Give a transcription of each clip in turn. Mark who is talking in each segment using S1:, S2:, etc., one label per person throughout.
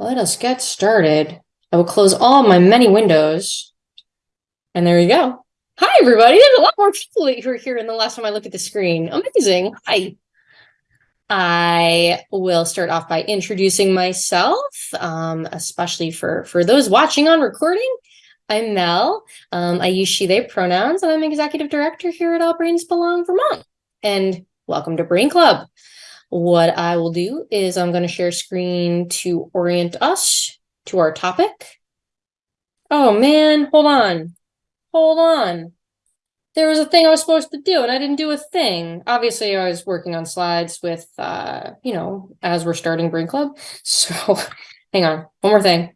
S1: Let us get started. I will close all my many windows. And there you go. Hi, everybody. There's a lot more people who are here than the last time I looked at the screen. Amazing. Hi. I will start off by introducing myself, um, especially for, for those watching on recording. I'm Mel. Um, I use she, they pronouns, and I'm executive director here at All Brains Belong Vermont. And welcome to Brain Club. What I will do is I'm going to share screen to orient us to our topic. Oh man, hold on. Hold on. There was a thing I was supposed to do and I didn't do a thing. Obviously, I was working on slides with, uh, you know, as we're starting Brain Club. So hang on, one more thing.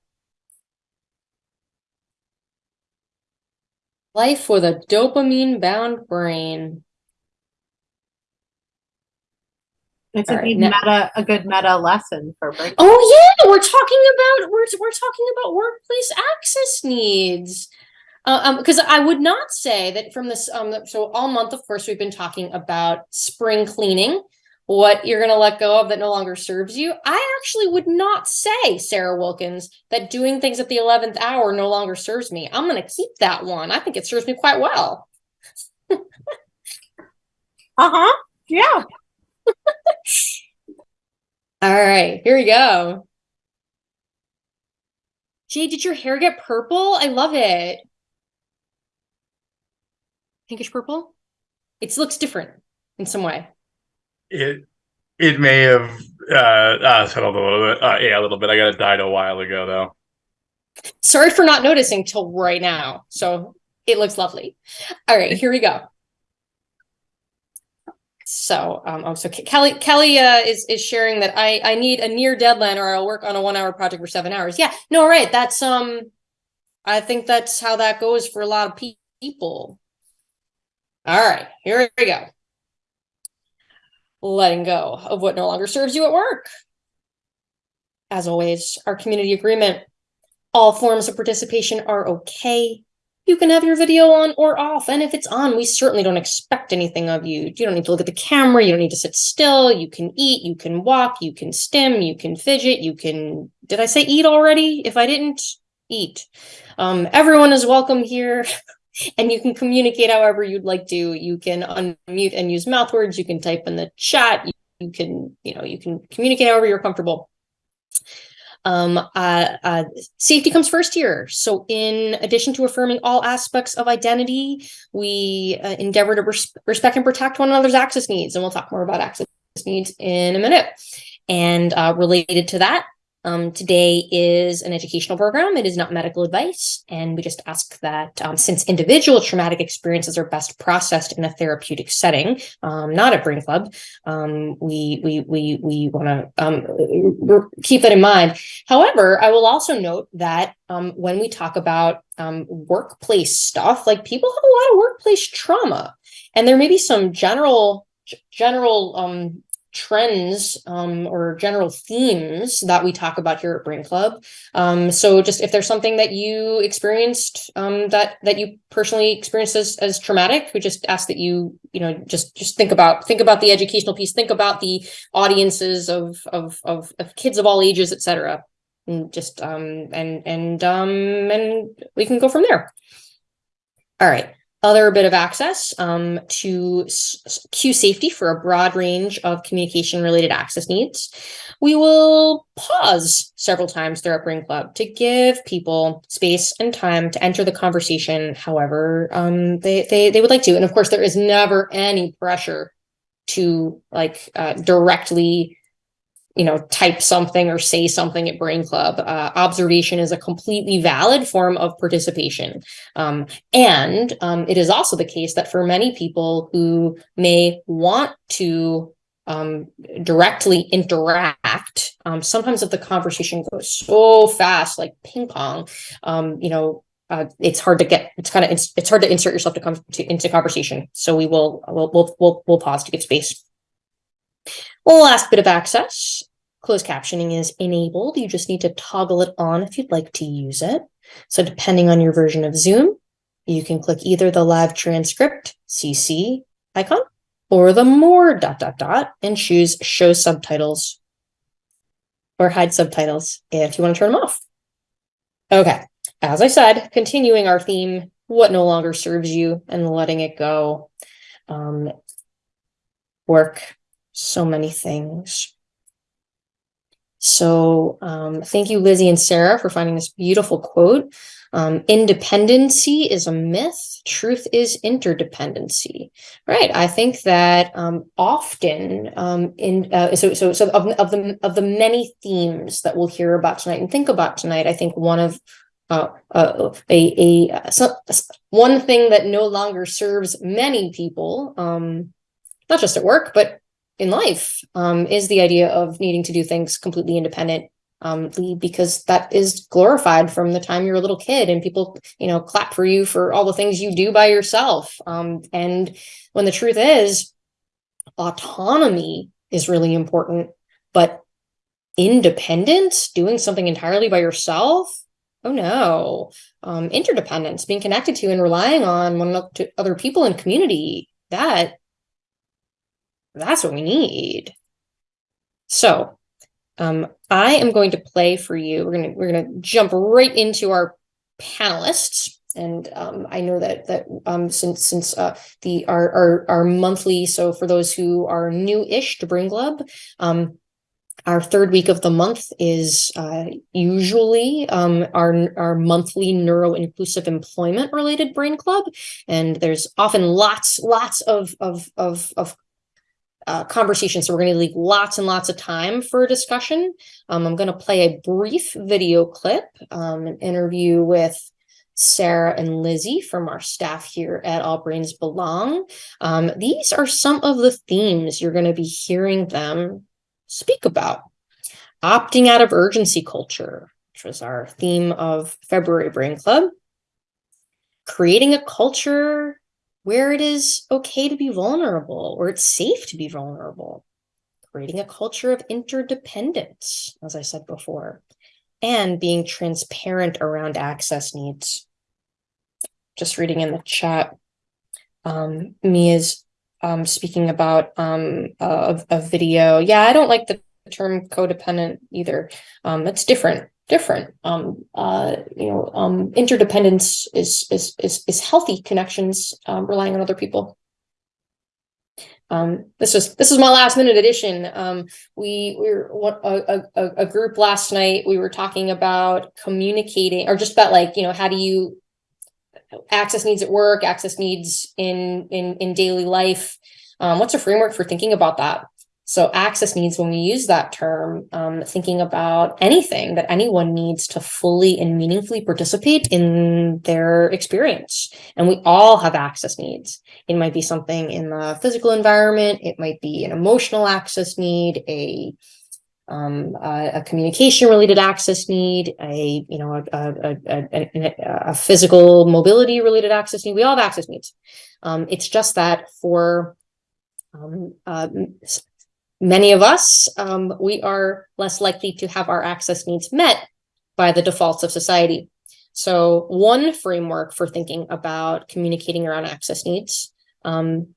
S1: Life with a dopamine bound brain.
S2: It's a
S1: right,
S2: good
S1: now-
S2: meta, a good meta lesson for break.
S1: Oh yeah, we're talking about we're we're talking about workplace access needs. Uh, um, because I would not say that from this um so all month, of course, we've been talking about spring cleaning, what you're gonna let go of that no longer serves you. I actually would not say, Sarah Wilkins, that doing things at the eleventh hour no longer serves me. I'm gonna keep that one. I think it serves me quite well.
S2: Uh huh. Yeah.
S1: All right, here we go. Jay, did your hair get purple? I love it. Pinkish purple? It looks different in some way.
S3: It it may have uh, uh settled a little bit. Uh, yeah, a little bit. I got it dyed a while ago though.
S1: Sorry for not noticing till right now. So it looks lovely. All right, here we go. So, um, oh, so Kelly, Kelly, uh, is, is sharing that I, I need a near deadline or I'll work on a one hour project for seven hours. Yeah, no, right. That's, um, I think that's how that goes for a lot of pe- people. All right, here we go. Letting go of what no longer serves you at work. As always, our community agreement. All forms of participation are okay. You can have your video on or off, and if it's on, we certainly don't expect anything of you. You don't need to look at the camera, you don't need to sit still, you can eat, you can walk, you can stim, you can fidget, you can did I say eat already? If I didn't, eat. Um, everyone is welcome here. and you can communicate however you'd like to. You can unmute and use mouth words. You can type in the chat. You, you can, you know, you can communicate however you're comfortable. Um, uh, uh, safety comes first here. So in addition to affirming all aspects of identity, we uh, endeavor to res- respect and protect one another's access needs. And we'll talk more about access needs in a minute. And uh, related to that, um, today is an educational program. It is not medical advice. And we just ask that um, since individual traumatic experiences are best processed in a therapeutic setting, um, not at Brain Club, um, we we we we want to um, keep that in mind. However, I will also note that um, when we talk about workplace stuff, like people have a lot of workplace trauma, and there may be some general general um, trends um, or general themes that we talk about here at Brain Club. Um, so just if there's something that you experienced um, that that you personally experienced as, as traumatic, we just ask that you you know just just think about think about the educational piece, think about the audiences of of of, of kids of all ages, etc. And just um and and um and we can go from there. All right other bit of access um, to s- s- Q safety for a broad range of communication related access needs. We will pause several times throughout Brain Club to give people space and time to enter the conversation however um, they, they, they would like to. And of course, there is never any pressure to like uh, directly you know, type something or say something at Brain Club. Uh, observation is a completely valid form of participation. Um, and um, it is also the case that for many people who may want to um, directly interact, um, sometimes if the conversation goes so fast, like ping pong, um, you know, uh, it's hard to get. It's kind of it's, it's hard to insert yourself to come to, into conversation. So we will we'll we'll we'll, we'll pause to give space. Last bit of access. Closed captioning is enabled. You just need to toggle it on if you'd like to use it. So depending on your version of Zoom, you can click either the live transcript CC icon or the more dot dot dot and choose show subtitles. or hide subtitles if you want to turn them off. Okay, as I said, continuing our theme, what no longer serves you and letting it go. Um, work, so many things. So um, thank you, Lizzie and Sarah, for finding this beautiful quote. Um, independency is a myth. Truth is interdependency. Right. I think that um, often um, in uh, so so so of, of the of the many themes that we'll hear about tonight and think about tonight, I think one of uh, uh, a a so, one thing that no longer serves many people, um, not just at work but in life um, is the idea of needing to do things completely independent um, because that is glorified from the time you're a little kid and people, you know, clap for you for all the things you do by yourself. Um, and when the truth is, autonomy is really important, but independence, doing something entirely by yourself, oh no. Um, interdependence, being connected to and relying on one to other people in community, that that's what we need. So um, I am going to play for you. We're gonna we're gonna jump right into our panelists. And um, I know that that um, since since uh, the our, our our monthly, so for those who are new-ish to Brain Club, um, our third week of the month is uh, usually um, our, our monthly neuro inclusive employment related brain club. And there's often lots, lots of, of, of, of uh, conversation. So we're going to leave lots and lots of time for discussion. Um, I'm going to play a brief video clip, um, an interview with Sarah and Lizzie from our staff here at All Brains Belong. Um, these are some of the themes you're going to be hearing them speak about. Opting out of urgency culture, which was our theme of February Brain Club. Creating a culture where it is okay to be vulnerable or it's safe to be vulnerable, creating a culture of interdependence, as I said before, and being transparent around access needs. Just reading in the chat, um, Mia's um, speaking about um, a, a video. Yeah, I don't like the term codependent either. Um, it's different different. Um, uh, you know, um, interdependence is is is is healthy connections, um, relying on other people. Um, this is this is my last minute edition. Um, we we were a, a a group last night. We were talking about communicating, or just about like you know how do you access needs at work, access needs in in in daily life. Um, what's a framework for thinking about that? So access needs, when we use that term, um, thinking about anything that anyone needs to fully and meaningfully participate in their experience. And we all have access needs. It might be something in the physical environment. It might be an emotional access need, a um, a, a, communication related access need, a you know a, a, a, a physical mobility related access need. We all have access needs. Um, it's just that for um, uh, Many of us, um, we are less likely to have our access needs met by the defaults of society. So one framework for thinking about communicating around access needs, um,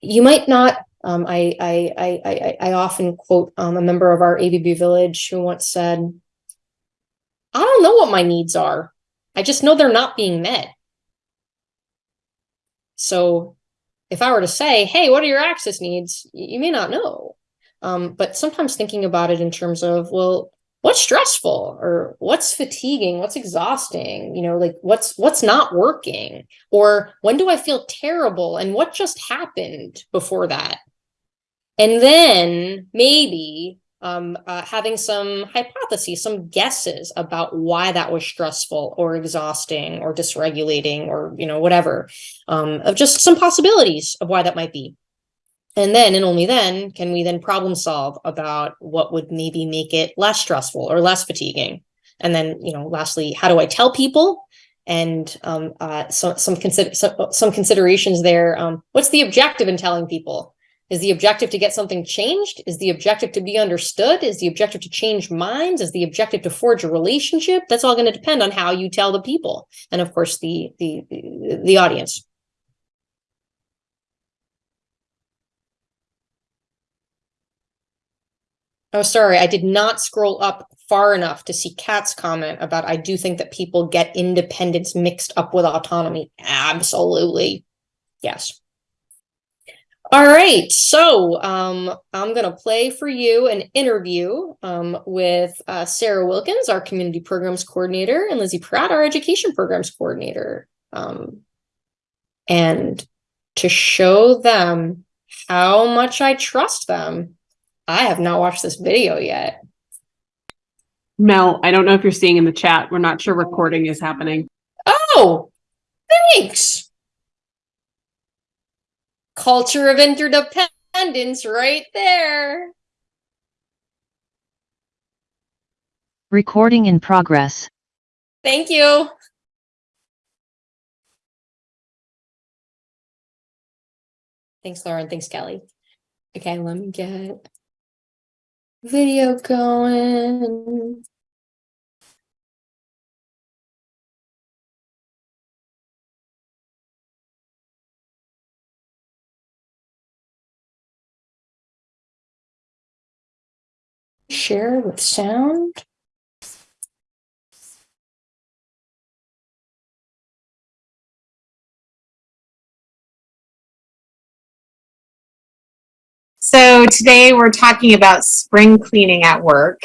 S1: you might not, um, I, I, I, I, often quote um, a member of our ABB village who once said, I don't know what my needs are. I just know they're not being met. So if I were to say, hey, what are your access needs? You may not know. Um, but sometimes thinking about it in terms of, well, what's stressful or what's fatiguing, what's exhausting, you know, like what's what's not working, or when do I feel terrible and what just happened before that? And then maybe um, uh, having some hypotheses, some guesses about why that was stressful or exhausting or dysregulating or, you know, whatever, um, of just some possibilities of why that might be. And then, and only then, can we then problem solve about what would maybe make it less stressful or less fatiguing. And then, you know, lastly, how do I tell people? And um, uh, so, some, consider some, some considerations there. Um, what's the objective in telling people? Is the objective to get something changed? Is the objective to be understood? Is the objective to change minds? Is the objective to forge a relationship? That's all going to depend on how you tell the people, and of course the the the audience. Oh, sorry, I did not scroll up far enough to see Kat's comment about I do think that people get independence mixed up with autonomy. Absolutely. Yes. All right, so um, I'm gonna play for you an interview um, with uh, Sarah Wilkins, our community programs coordinator, and Lizzie Pratt, our education programs coordinator. Um, and to show them how much I trust them, I have not watched this video yet.
S4: Mel, I don't know if you're seeing in the chat. We're not sure recording is happening.
S1: Oh, thanks. Culture of interdependence right there.
S5: Recording in progress.
S1: Thank you. Thanks, Lauren. Thanks, Kelly. Okay, let me get video going. Share with sound.
S2: So today we're talking about spring cleaning at work.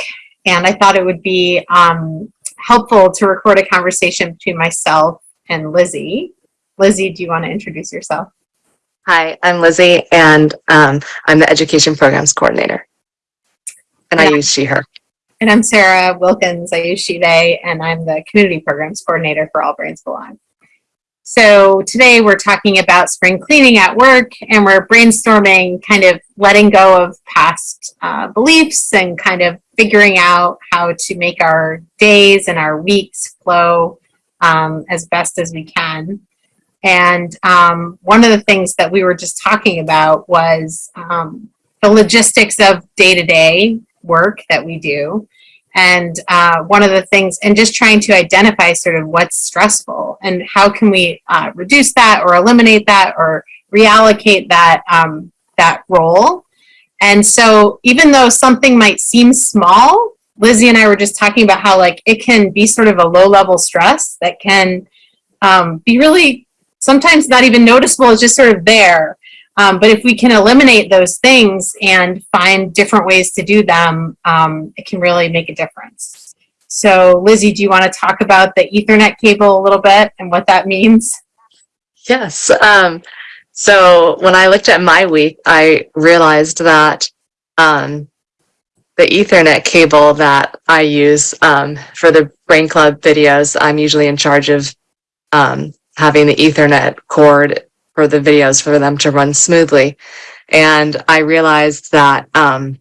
S2: And I thought it would be um, helpful to record a conversation between myself and Lizzie. Lizzie, do you want to introduce yourself?
S6: Hi, I'm Lizzie, and um, I'm the Education Programs Coordinator. And I use she, her.
S2: And I'm Sarah Wilkins. I use She, They, and I'm the Community Programs Coordinator for All Brains Belong. So today we're talking about spring cleaning at work and we're brainstorming kind of letting go of past uh, beliefs and kind of figuring out how to make our days and our weeks flow um, as best as we can. And um, one of the things that we were just talking about was um, the logistics of day-to-day work that we do. And uh, one of the things, and just trying to identify sort of what's stressful and how can we uh, reduce that or eliminate that or reallocate that, um, that role. And so even though something might seem small, Lizzie and I were just talking about how like it can be sort of a low level stress that can um, be really sometimes not even noticeable, it's just sort of there. Um, but if we can eliminate those things and find different ways to do them, um, it can really make a difference. So Lizzie, do you want to talk about the ethernet cable a little bit and what that means?
S6: Yes. Um, so when I looked at my week, I realized that um, the Ethernet cable that I use um, for the Brain Club videos, I'm usually in charge of um, having the Ethernet cord for the videos for them to run smoothly. And I realized that um,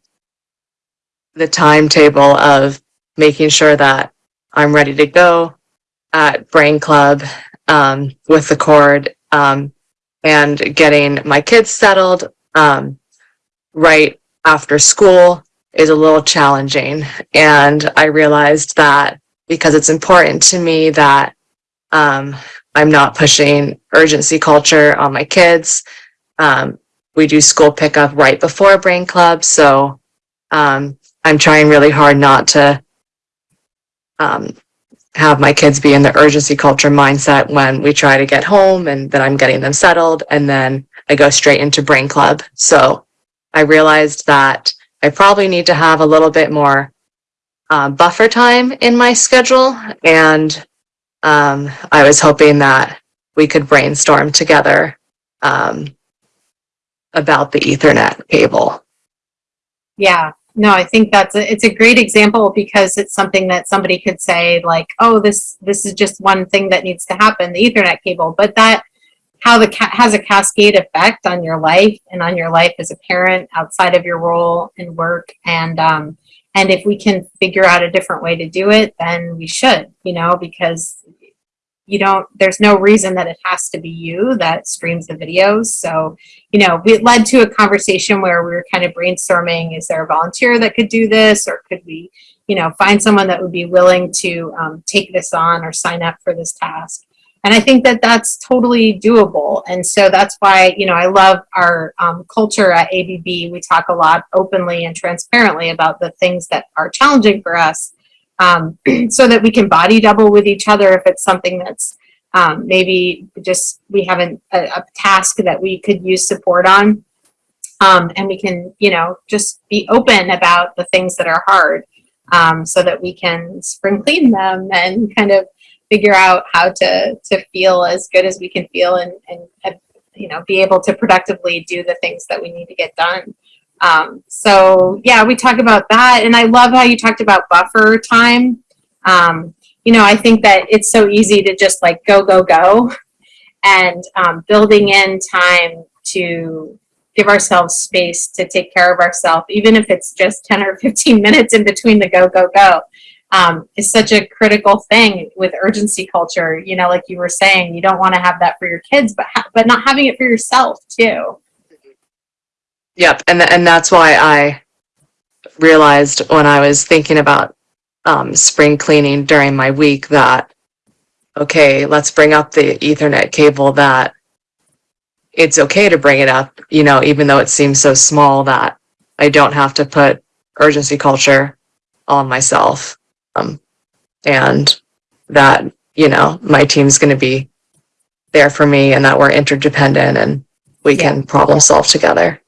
S6: the timetable of making sure that I'm ready to go at Brain Club um, with the cord um, and getting my kids settled um, right after school is a little challenging. And I realized that because it's important to me that um, I'm not pushing urgency culture on my kids. Um, we do school pickup right before Brain Club, so um, I'm trying really hard not to um, have my kids be in the urgency culture mindset when we try to get home and then I'm getting them settled and then I go straight into brain club. So I realized that I probably need to have a little bit more uh, buffer time in my schedule. And um, I was hoping that we could brainstorm together um, about the ethernet cable.
S2: Yeah, no, I think that's a, it's a great example because it's something that somebody could say like, oh, this this is just one thing that needs to happen, the Ethernet cable, but that how the has a cascade effect on your life and on your life as a parent outside of your role and work. And um, and if we can figure out a different way to do it, then we should, you know, because you don't there's no reason that it has to be you that streams the videos so you know it led to a conversation where we were kind of brainstorming is there a volunteer that could do this or could we you know find someone that would be willing to um, take this on or sign up for this task and I think that that's totally doable. And so that's why, you know, I love our um, culture at ABB. We talk a lot openly and transparently about the things that are challenging for us um, so that we can body double with each other if it's something that's um, maybe just we haven't a, a task that we could use support on. Um, and we can, you know, just be open about the things that are hard um, so that we can spring clean them and kind of figure out how to to feel as good as we can feel and and uh, you know be able to productively do the things that we need to get done um, so yeah we talk about that and i love how you talked about buffer time um, you know i think that it's so easy to just like go go go and um, building in time to give ourselves space to take care of ourselves even if it's just 10 or 15 minutes in between the go go go um, is such a critical thing with urgency culture. You know, like you were saying, you don't want to have that for your kids, but but not having it for yourself too.
S6: Yep, and and that's why I realized when I was thinking about um, spring cleaning during my week that okay, let's bring up the Ethernet cable. That it's okay to bring it up, you know, even though it seems so small that I don't have to put urgency culture on myself, um, and that you know my team's going to be there for me, and that we're interdependent and we
S2: Yeah.
S6: can problem solve together.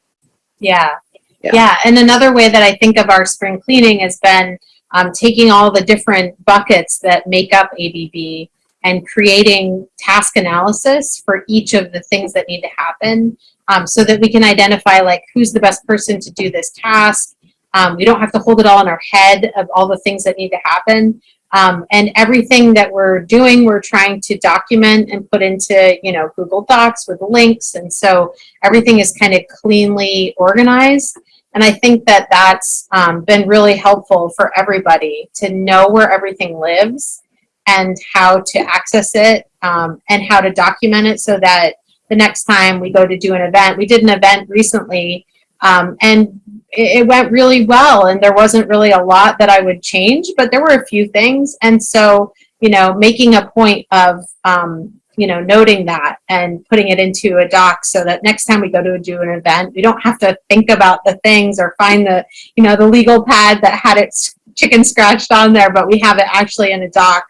S2: Yeah.
S6: Yeah.
S2: yeah. And another way that I think of our spring cleaning has been um, taking all the different buckets that make up ABB and creating task analysis for each of the things that need to happen um, so that we can identify like who's the best person to do this task. Um, we don't have to hold it all in our head of all the things that need to happen. Um, and everything that we're doing, we're trying to document and put into, you know, Google Docs with links. And so everything is kind of cleanly organized. And I think that that's um, been really helpful for everybody to know where everything lives and how to access it um, and how to document it so that the next time we go to do an event, we did an event recently um, and it, it went really well and there wasn't really a lot that I would change, but there were a few things. And so, you know, making a point of, um, you know, noting that and putting it into a doc so that next time we go to do an event, we don't have to think about the things or find the, you know, the legal pad that had its chicken scratched on there, but we have it actually in a doc,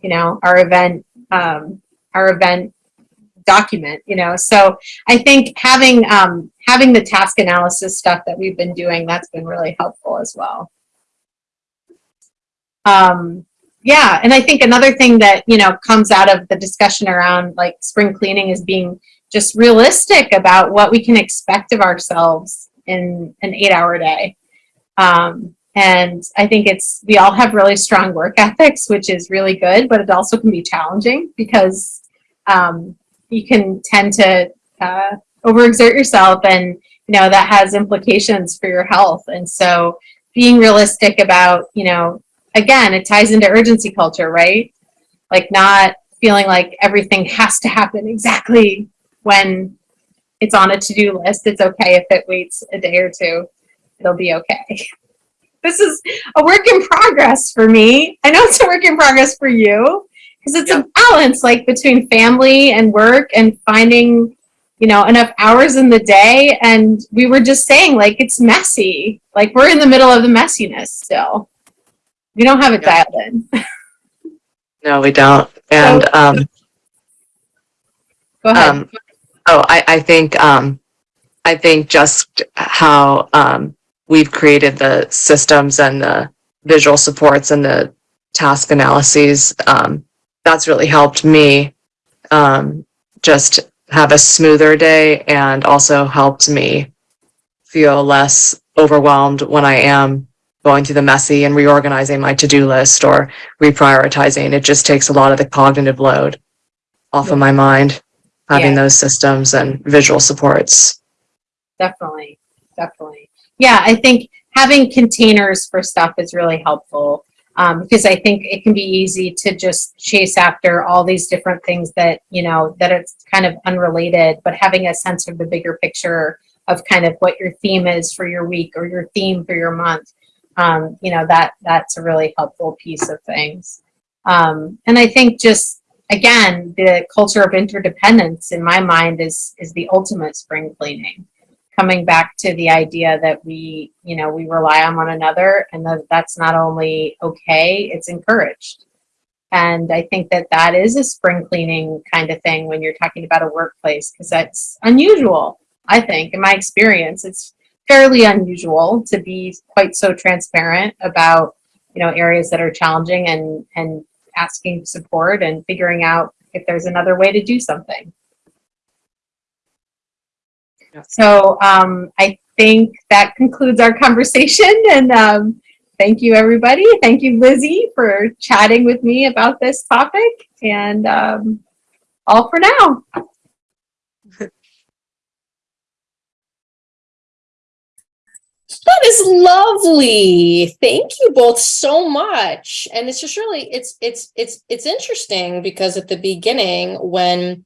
S2: you know, our event, um, our event document, you know. So I think having um, having the task analysis stuff that we've been doing, that's been really helpful as well. Um, yeah, and I think another thing that, you know, comes out of the discussion around like spring cleaning is being just realistic about what we can expect of ourselves in an eight hour day. Um, and I think it's, we all have really strong work ethics, which is really good, but it also can be challenging because um, you can tend to uh, overexert yourself and, you know, that has implications for your health. And so being realistic about, you know, again, it ties into urgency culture, right? Like not feeling like everything has to happen exactly when it's on a to-do list. It's okay if it waits a day or two. It'll be okay. This is a work in progress for me. I know it's a work in progress for you because it's a balance like between family and work and finding you know enough hours in the day and we were just saying like it's messy like we're in the middle of the messiness still we don't have it
S6: Yeah.
S2: dialed in
S6: No, we don't. And um,
S2: go ahead
S6: um, oh, I, I think um, I think just how um, we've created the systems and the visual supports and the task analyses. Um, that's really helped me um, just have a smoother day and also helped me feel less overwhelmed when I am going through the messy and reorganizing my to-do list or reprioritizing. It just takes a lot of the cognitive load off of my mind, having
S2: Yeah.
S6: those systems and visual supports.
S2: definitely definitely yeah i think having containers for stuff is really helpful um, because i think it can be easy to just chase after all these different things that you know that it's kind of unrelated but having a sense of the bigger picture of kind of what your theme is for your week or your theme for your month um, you know that that's a really helpful piece of things um, and i think just again, the culture of interdependence in my mind is is the ultimate spring cleaning. Coming back to the idea that we, you know, we rely on one another and that that's not only okay, it's encouraged. And I think that that is a spring cleaning kind of thing when you're talking about a workplace because that's unusual. I think, in my experience, it's fairly unusual to be quite so transparent about, you know, areas that are challenging and and asking support and figuring out if there's another way to do something. So um, I think that concludes our conversation and um, thank you everybody. Thank you Lizzie for chatting with me about this topic and um, all for now.
S1: That is lovely. Thank you both so much. And it's just really it's it's it's it's interesting because at the beginning when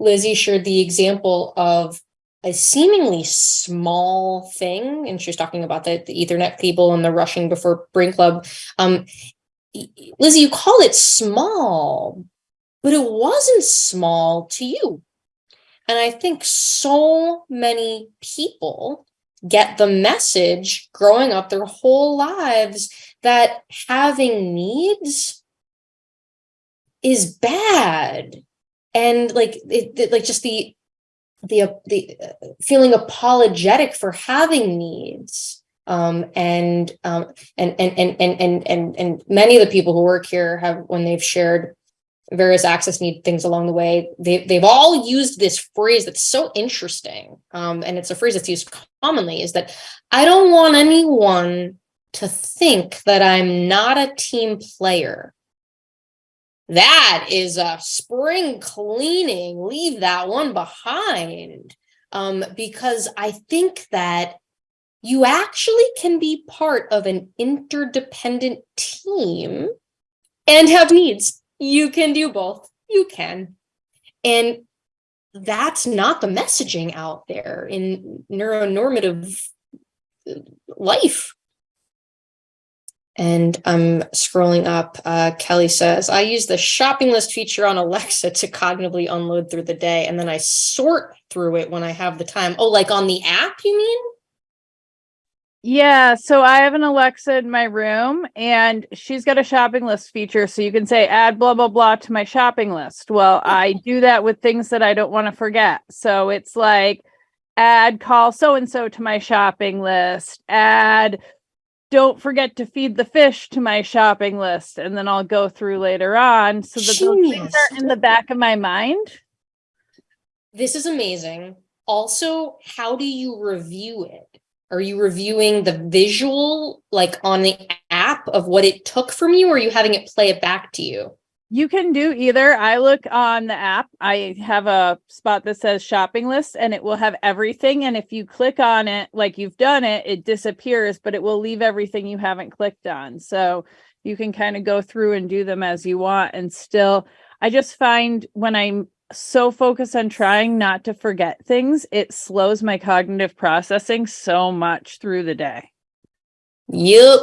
S1: Lizzie shared the example of a seemingly small thing and she was talking about the, the ethernet cable and the rushing before brain club. Um Lizzie you call it small but it wasn't small to you. And I think so many people get the message growing up their whole lives that having needs is bad. And like it, it- like just the the the uh, feeling apologetic for having needs um and um and and and and and and, and many of the people who work here have when they've shared various access need things along the way they they've all used this phrase that's so interesting um and it's a phrase that's used commonly is that i don't want anyone to think that i'm not a team player that is a spring cleaning. Leave that one behind. Um because i think that you actually can be part of an interdependent team and have needs. You can do both. You can. And that's not the messaging out there in neuronormative uh, life and I'm scrolling up. Uh, Kelly says, I use the shopping list feature on Alexa to cognitively unload through the day, and then I sort through it when I have the time. Oh, like on the app, you mean?
S5: Yeah, so I have an Alexa in my room and she's got a shopping list feature. So you can say add blah, blah, blah to my shopping list. Well, I do that with things that I don't want to forget. So it's like add call so and so to my shopping list, add don't forget to feed the fish to my shopping list. And then I'll go through later on so that those things are in the back of my mind.
S1: This is amazing. Also, how do you review it? Are you reviewing the visual, like on the app of what it took from you, or are you having it play it back to you?
S5: You can do either. I look on the app. I have a spot that says shopping list and it will have everything. And if you click on it like you've done it, it disappears, but it will leave everything you haven't clicked on. So you can kind of go through and do them as you want. And still, I just find when I'm so focused on trying not to forget things, it slows my cognitive processing so much through the day.
S1: Yep.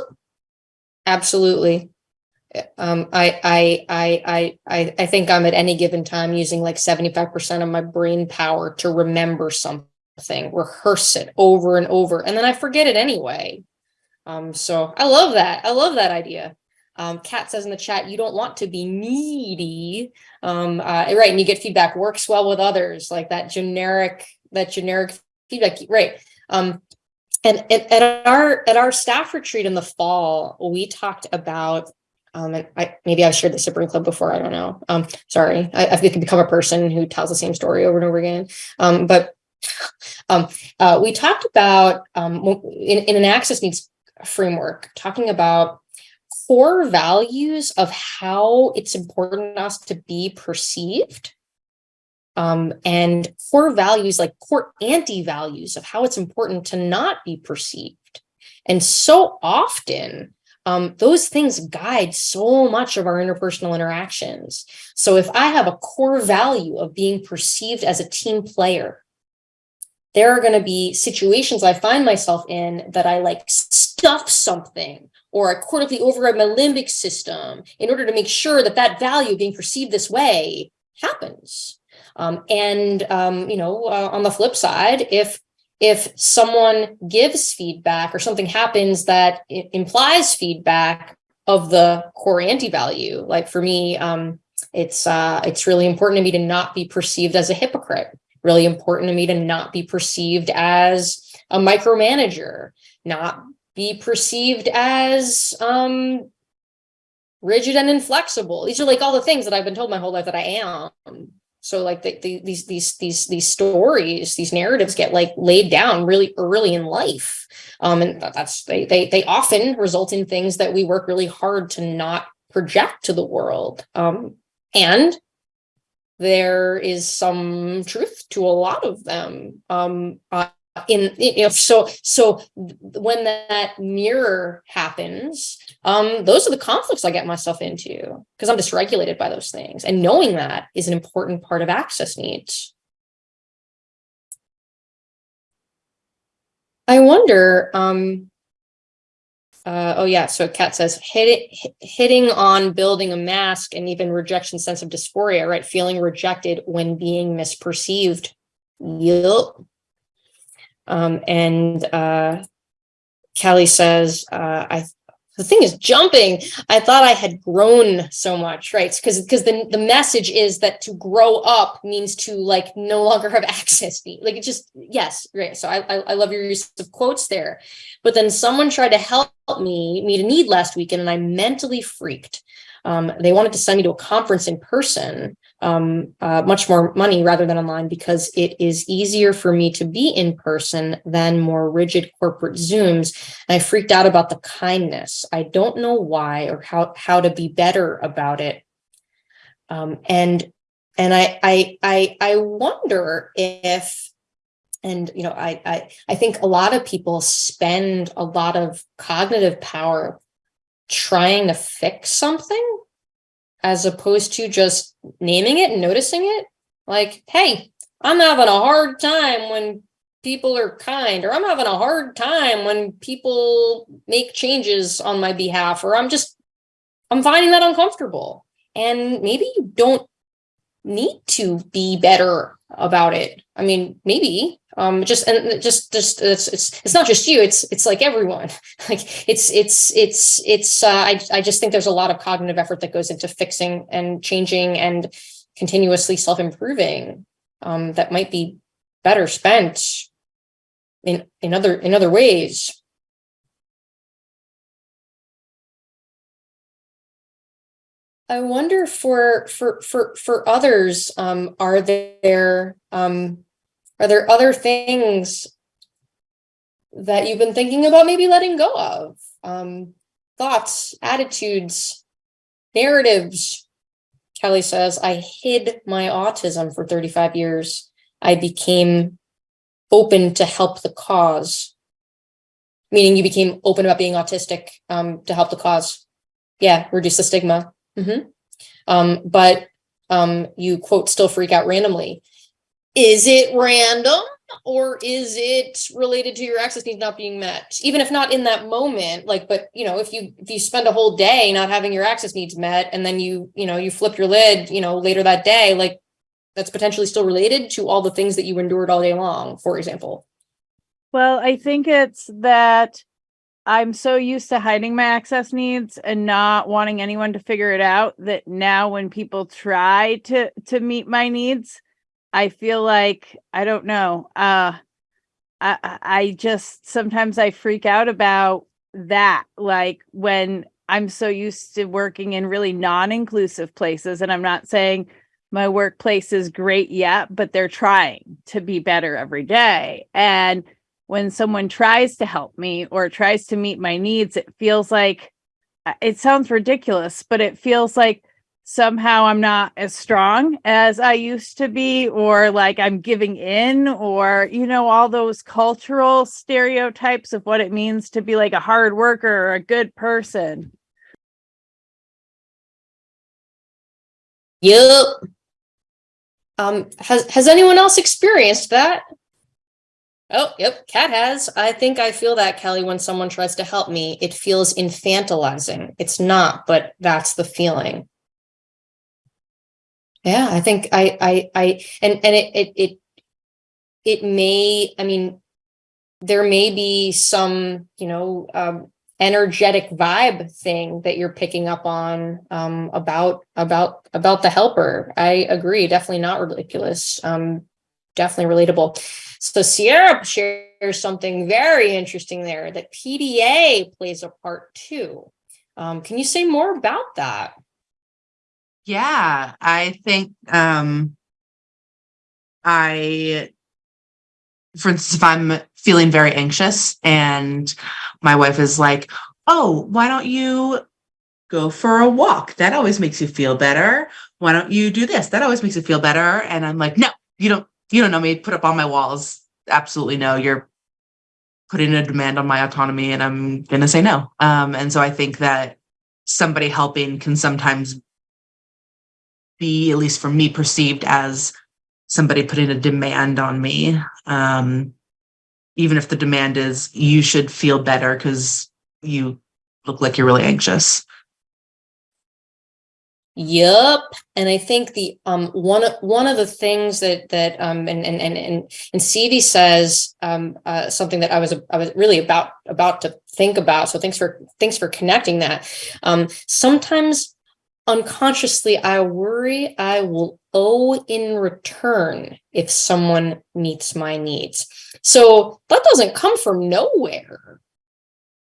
S1: Absolutely. Um, I, I, I, I, I, think I'm at any given time using like 75% of my brain power to remember something, rehearse it over and over, and then I forget it anyway. Um, so I love that. I love that idea. Um, Kat says in the chat, you don't want to be needy. Um, uh, right. And you get feedback works well with others, like that generic, that generic feedback. Right. Um, and at, at our at our staff retreat in the fall, we talked about um, and I maybe I've shared this at Brain Club before. I don't know. Um, sorry, I, I become a person who tells the same story over and over again. Um, but um, uh, we talked about um, in, in an access needs framework, talking about core values of how it's important us to be perceived um, and core values like core anti-values of how it's important to not be perceived. And so often, um, those things guide so much of our interpersonal interactions. So if I have a core value of being perceived as a team player, there are going to be situations I find myself in that I like stuff something or I cortically override my limbic system in order to make sure that that value being perceived this way happens. Um, and, um, you know, uh, on the flip side, if if someone gives feedback or something happens that implies feedback of the core anti-value, like for me, um, it's uh, it's really important to me to not be perceived as a hypocrite. Really important to me to not be perceived as a micromanager, not be perceived as um, rigid and inflexible. These are like all the things that I've been told my whole life that I am. So like the, the, these these these these stories, these narratives get like laid down really early in life, um, and that's they they they often result in things that we work really hard to not project to the world. Um, and there is some truth to a lot of them. Um, in you know, so so when that mirror happens, um, those are the conflicts I get myself into because I'm dysregulated by those things. And knowing that is an important part of access needs. I wonder, um, uh, oh yeah, so Kat says hit it, hitting on building a mask and even rejection sensitive dysphoria, right? Feeling rejected when being misperceived. Yup. Um, and uh, Kelly says, uh, I the thing is jumping. I thought I had grown so much, right? Because because the the message is that to grow up means to like no longer have access. to- Like it just yes, right. So I I, I love your use of quotes there. But then someone tried to help me meet a need last weekend, and I mentally freaked. Um, they wanted to send me to a conference in person, um, uh, much more money rather than online because it is easier for me to be in person than more rigid corporate Zooms. And I freaked out about the kindness. I don't know why or how how to be better about it. Um, and and I I I I wonder if and you know I I I think a lot of people spend a lot of cognitive power trying to fix something as opposed to just naming it and noticing it. Like, hey, I'm having a hard time when people are kind, or I'm having a hard time when people make changes on my behalf, or I'm just, I'm finding that uncomfortable. And maybe you don't need to be better about it. I mean, maybe um just and just just it's it's it's not just you it's it's like everyone. Like it's it's it's it's uh, I I just think there's a lot of cognitive effort that goes into fixing and changing and continuously self-improving um that might be better spent in in other in other ways. I wonder for for for for others um are there um are there other things that you've been thinking about maybe letting go of? Um, thoughts, attitudes, narratives. Kelly says, I hid my autism for 35 years. I became open to help the cause. Meaning you became open about being autistic um, to help the cause. Yeah, reduce the stigma. Mhm. Um, but um, you quote, still freak out randomly is it random or is it related to your access needs not being met? Even if not in that moment like but you know if you if you spend a whole day not having your access needs met and then you you know you flip your lid you know later that day like that's potentially still related to all the things that you endured all day long for example.
S5: Well, I think it's that I'm so used to hiding my access needs and not wanting anyone to figure it out that now when people try to to meet my needs, I feel like I don't know. Uh I I just sometimes I freak out about that like when I'm so used to working in really non-inclusive places and I'm not saying my workplace is great yet, but they're trying to be better every day. And when someone tries to help me or tries to meet my needs, it feels like uh, it sounds ridiculous, but it feels like somehow I'm not as strong as I used to be, or like I'm giving in, or, you know, all those cultural stereotypes of what it means to be like a hard worker or a good person.
S1: yep um has has anyone else experienced that Oh, yep, Kat has. I think I feel that, Kelly, when someone tries to help me, it feels infantilizing. It's not, but that's the feeling. Yeah, I think I, I, I, and, and it, it, it, it may, I mean, there may be some, you know, um, energetic vibe thing that you're picking up on, um, about, about, about the helper. I agree, definitely not ridiculous. Um, definitely relatable. So Sierra shares something very interesting there that PDA plays a part too. Um, can you say more about that?
S7: Yeah, I think um I for instance, if I'm feeling very anxious and my wife is like, "Oh, why don't you go for a walk? That always makes you feel better. Why don't you do this? That always makes you feel better." And I'm like, "No, you don't you don't know me. Put up on my walls. Absolutely no. You're putting a demand on my autonomy and I'm going to say no." Um and so I think that somebody helping can sometimes be, at least for me, perceived as somebody putting a demand on me. Um, even if the demand is you should feel better because you look like you're really anxious.
S1: Yep. And I think the um one of one of the things that that um and and and and, and CV says um uh something that I was I was really about about to think about. So thanks for thanks for connecting that. Um sometimes unconsciously I worry I will owe in return if someone meets my needs. So that doesn't come from nowhere.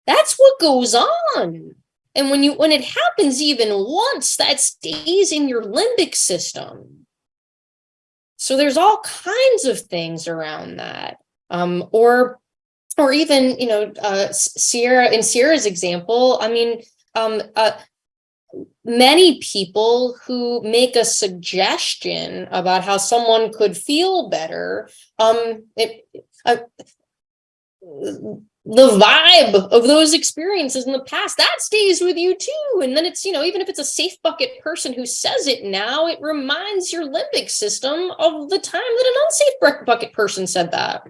S1: That's what goes on. And when you when it happens even once, that stays in your limbic system. So there's all kinds of things around that. Um, or or even, you know, uh, Sierra, in Sierra's example, I mean, um, uh, many people who make a suggestion about how someone could feel better, um, it, uh, the vibe of those experiences in the past that stays with you too. And then it's you know even if it's a safe bucket person who says it now it reminds your limbic system of the time that an unsafe bucket person said that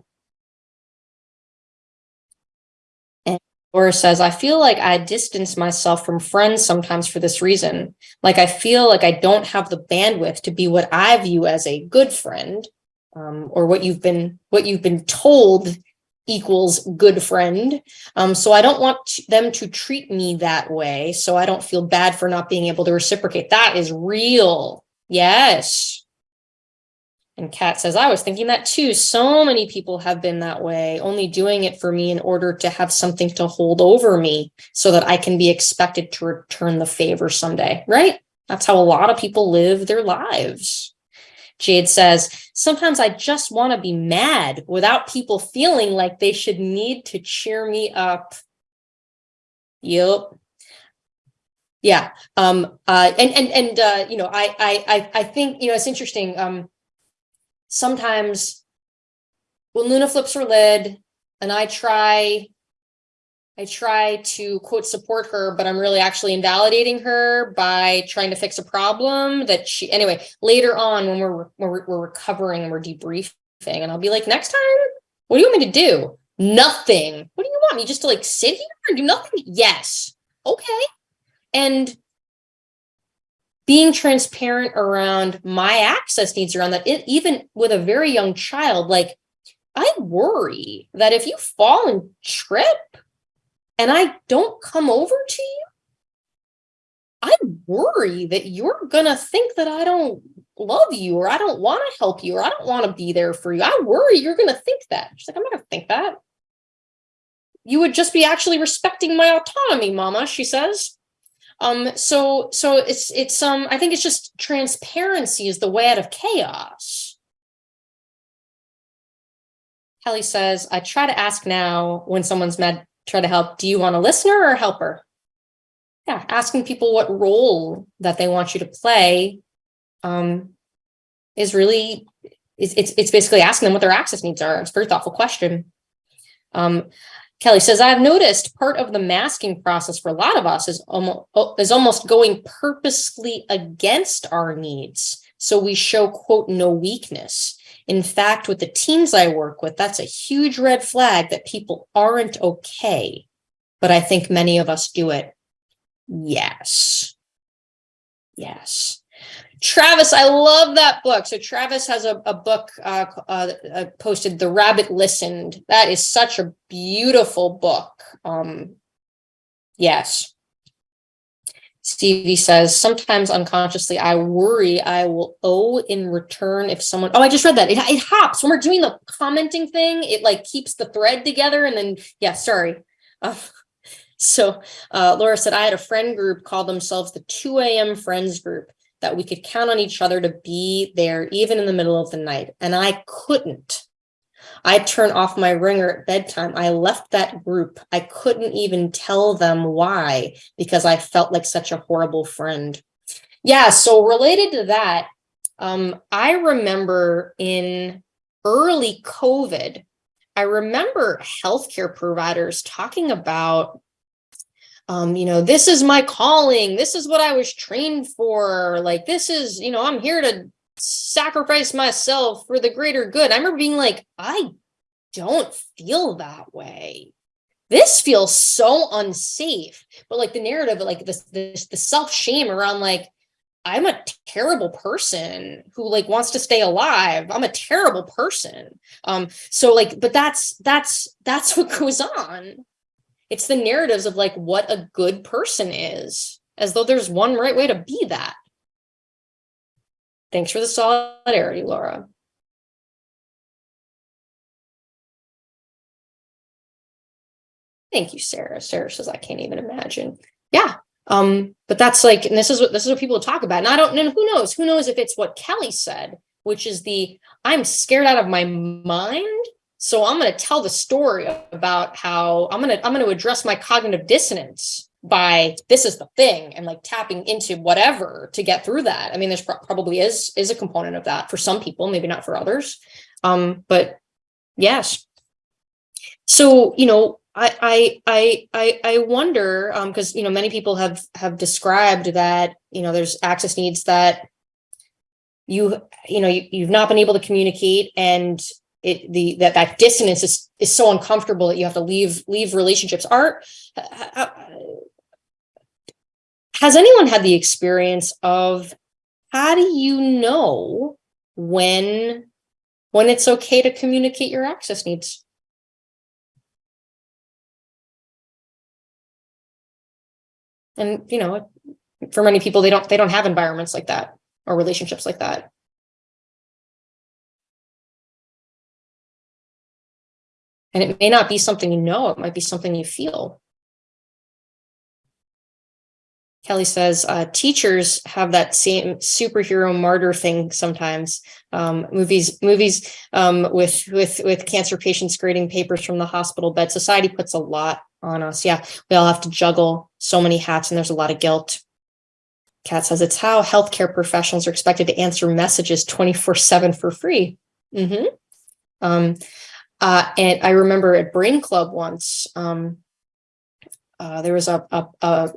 S1: Laura says I feel like I distance myself from friends sometimes for this reason like I feel like I don't have the bandwidth to be what I view as a good friend um, or what you've been what you've been told equals good friend. Um, so I don't want them to treat me that way. So I don't feel bad for not being able to reciprocate. That is real. Yes. And Kat says, I was thinking that too. So many people have been that way, only doing it for me in order to have something to hold over me so that I can be expected to return the favor someday, right? That's how a lot of people live their lives. Jade says, sometimes I just want to be mad without people feeling like they should need to cheer me up. Yep. Yeah. Um, uh, and, and, and, uh, you know, I, I, I, I think, you know, it's interesting. Um, sometimes when Luna flips her lid and I try I try to quote support her, but I'm really actually invalidating her by trying to fix a problem that she anyway, later on when we're we're, we're recovering and we're debriefing and I'll be like, next time, what do you want me to do? Nothing. What do you want me just to like sit here and do nothing? Yes. Okay. And being transparent around my access needs around that, it, even with a very young child, like I worry that if you fall and trip, and I don't come over to you, I worry that you're going to think that I don't love you or I don't want to help you or I don't want to be there for you. I worry you're going to think that. She's like, I'm not going to think that. You would just be actually respecting my autonomy, mama, she says. Um, so, so it's, it's, um, I think it's just transparency is the way out of chaos. Kelly says, I try to ask now when someone's mad try to help. Do you want a listener or a helper? Yeah, asking people what role that they want you to play um, is really, it's, it's, basically asking them what their access needs are. It's a very thoughtful question. Um, Kelly says, I've noticed part of the masking process for a lot of us is almost, is almost going purposely against our needs. So we show, quote, no weakness. In fact, with the teens I work with, that's a huge red flag that people aren't okay. But I think many of us do it. Yes. Yes. Travis, I love that book. So Travis has a, a book uh, uh, uh, posted, The Rabbit Listened. That is such a beautiful book. Um, yes. Stevie says, sometimes unconsciously, I worry I will owe in return if someone, oh, I just read that. It, it hops when we're doing the commenting thing. It like keeps the thread together and then, yeah, sorry. Uh, so uh, Laura said, I had a friend group call themselves the 2 a.m. friends group that we could count on each other to be there even in the middle of the night. And I couldn't. I turned off my ringer at bedtime. I left that group. I couldn't even tell them why because I felt like such a horrible friend. Yeah, so related to that, um, I remember in early COVID, I remember healthcare providers talking about um, you know, this is my calling. This is what I was trained for. Like, this is, you know, I'm here to sacrifice myself for the greater good. I remember being like, I don't feel that way. This feels so unsafe. But like the narrative, like this, this the self-shame around like, I'm a terrible person who like wants to stay alive. I'm a terrible person. Um, so like, but that's that's that's what goes on. It's the narratives of like what a good person is, as though there's one right way to be that. Thanks for the solidarity, Laura. Thank you, Sarah. Sarah says, I can't even imagine. Yeah. Um, but that's like, and this is what this is what people talk about. And I don't know who knows, who knows if it's what Kelly said, which is the I'm scared out of my mind. So I'm going to tell the story about how I'm going to I'm going to address my cognitive dissonance by this is the thing and like tapping into whatever to get through that. I mean, there's pro probably is is a component of that for some people, maybe not for others. Um, but yes. So, you know, I I I I wonder because um, you know many people have have described that you know there's access needs that you you know you, you've not been able to communicate and it the that that dissonance is is so uncomfortable that you have to leave leave relationships. Are uh, uh, has anyone had the experience of how do you know when when it's okay to communicate your access needs? And, you know, for many people, they don't, they don't have environments like that or relationships like that. And it may not be something you know, it might be something you feel. Kelly says, uh, teachers have that same superhero martyr thing sometimes. Um, movies, movies um, with with with cancer patients grading papers from the hospital bed. Society puts a lot on us. Yeah, we all have to juggle so many hats, and there's a lot of guilt. Kat says it's how healthcare professionals are expected to answer messages 24/7 for free. Mm -hmm. um, uh, and I remember at Brain Club once, um, uh, there was a, a, a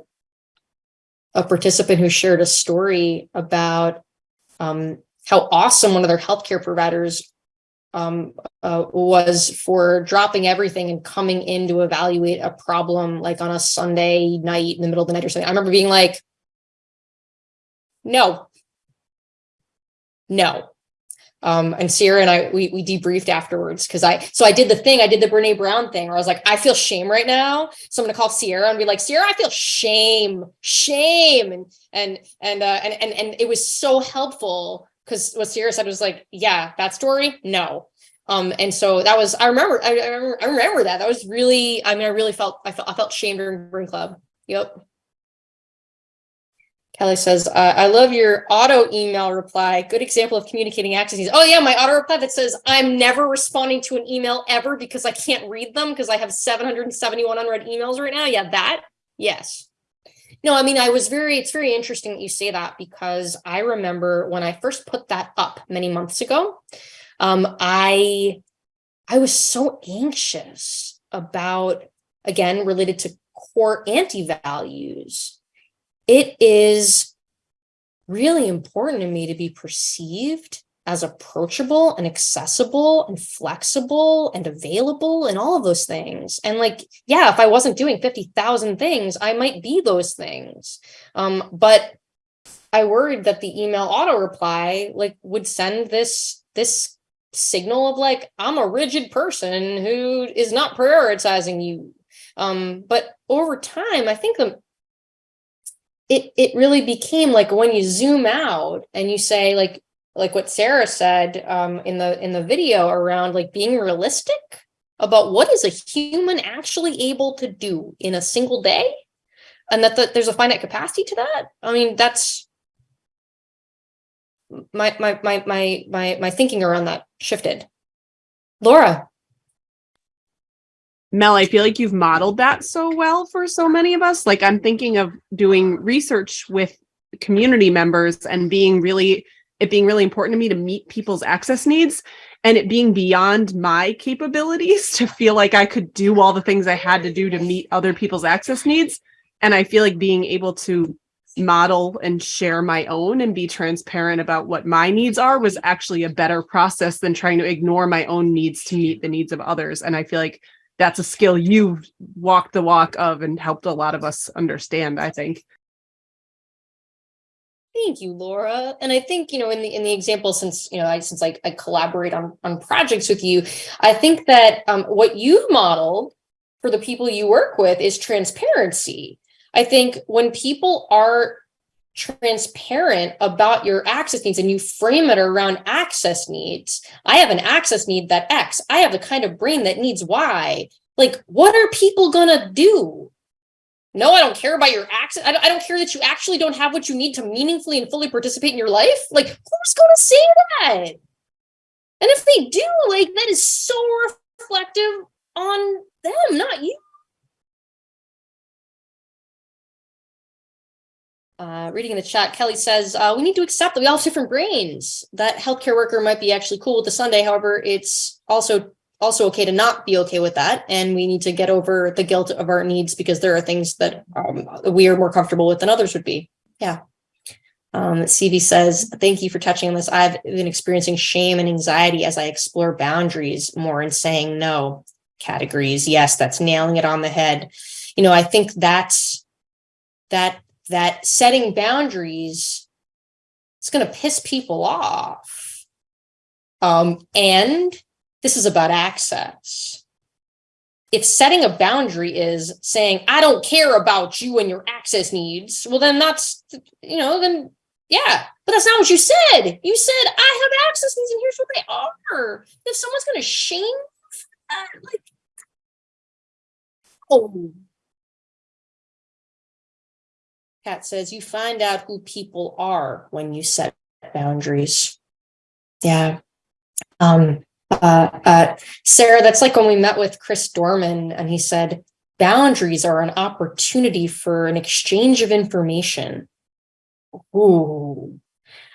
S1: a participant who shared a story about um, how awesome one of their healthcare providers um, uh, was for dropping everything and coming in to evaluate a problem like on a Sunday night in the middle of the night or something. I remember being like, no, no, um, and Sierra and I, we, we debriefed afterwards because I, so I did the thing, I did the Brene Brown thing where I was like, I feel shame right now. So I'm gonna call Sierra and be like, Sierra, I feel shame, shame. And, and, and, uh, and, and, and it was so helpful because what Sierra said was like, yeah, that story, no. Um, and so that was, I remember, I, I remember, I remember that. That was really, I mean, I really felt, I felt, I felt shame during Brain Club. Yep. Kelly says, uh, I love your auto email reply. Good example of communicating access. Oh yeah, my auto reply that says, I'm never responding to an email ever because I can't read them because I have 771 unread emails right now. Yeah, that, yes. No, I mean, I was very, it's very interesting that you say that because I remember when I first put that up many months ago, um, I, I was so anxious about, again, related to core anti-values it is really important to me to be perceived as approachable and accessible and flexible and available and all of those things. And like, yeah, if I wasn't doing 50,000 things, I might be those things. Um, but I worried that the email auto reply like would send this this signal of like I'm a rigid person who is not prioritizing you. Um, but over time, I think the it it really became like when you zoom out and you say like like what Sarah said um, in the in the video around like being realistic about what is a human actually able to do in a single day, and that the, there's a finite capacity to that. I mean, that's my my my my my my thinking around that shifted. Laura,
S4: Mel, I feel like you've modeled that so well for so many of us. Like I'm thinking of doing research with community members and being really it being really important to me to meet people's access needs and it being beyond my capabilities to feel like I could do all the things I had to do to meet other people's access needs. And I feel like being able to model and share my own and be transparent about what my needs are was actually a better process than trying to ignore my own needs to meet the needs of others. And I feel like that's a skill you've walked the walk of and helped a lot of us understand, I think.
S1: Thank you, Laura. And I think, you know, in the in the example, since you know, I since I, I collaborate on on projects with you, I think that um, what you've modeled for the people you work with is transparency. I think when people are transparent about your access needs and you frame it around access needs, I have an access need that X, I have the kind of brain that needs Y. Like, what are people gonna do? No, I don't care about your access. I don't, I don't care that you actually don't have what you need to meaningfully and fully participate in your life. Like, who's to say that? And if they do, like, that is so reflective on them, not you. Uh, reading in the chat, Kelly says, uh, we need to accept that we all have different brains. That healthcare worker might be actually cool with the Sunday. However, it's also also okay to not be okay with that. And we need to get over the guilt of our needs because there are things that um, we are more comfortable with than others would be. Yeah. Um, CV says, thank you for touching on this. I've been experiencing shame and anxiety as I explore boundaries more and saying no categories. Yes, that's nailing it on the head. You know, I think that's that, that setting boundaries, it's going to piss people off. Um, and this is about access. If setting a boundary is saying, I don't care about you and your access needs, well, then that's, you know, then yeah, but that's not what you said. You said, I have access needs and here's what they are. If someone's going to shame, uh, like, oh. Says, you find out who people are when you set boundaries. Yeah. Um, uh, uh, Sarah, that's like when we met with Chris Dorman and he said, boundaries are an opportunity for an exchange of information. Ooh.